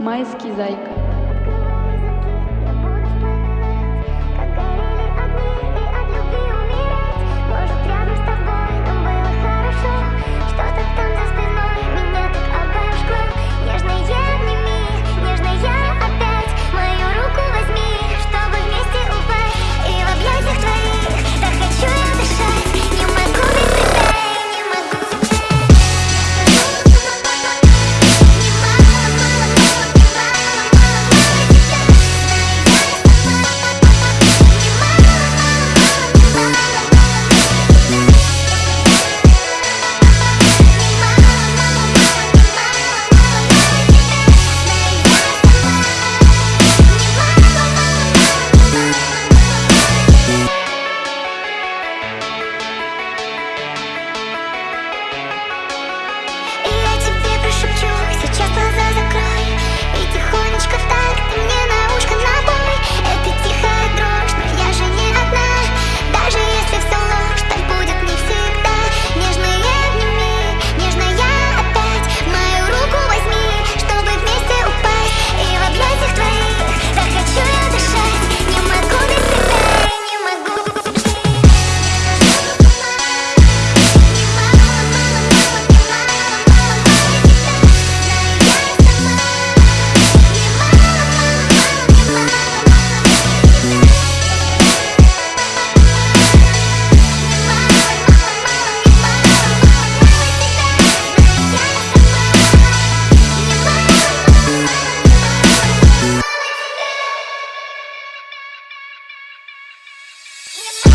Mais que Zaika. Yeah.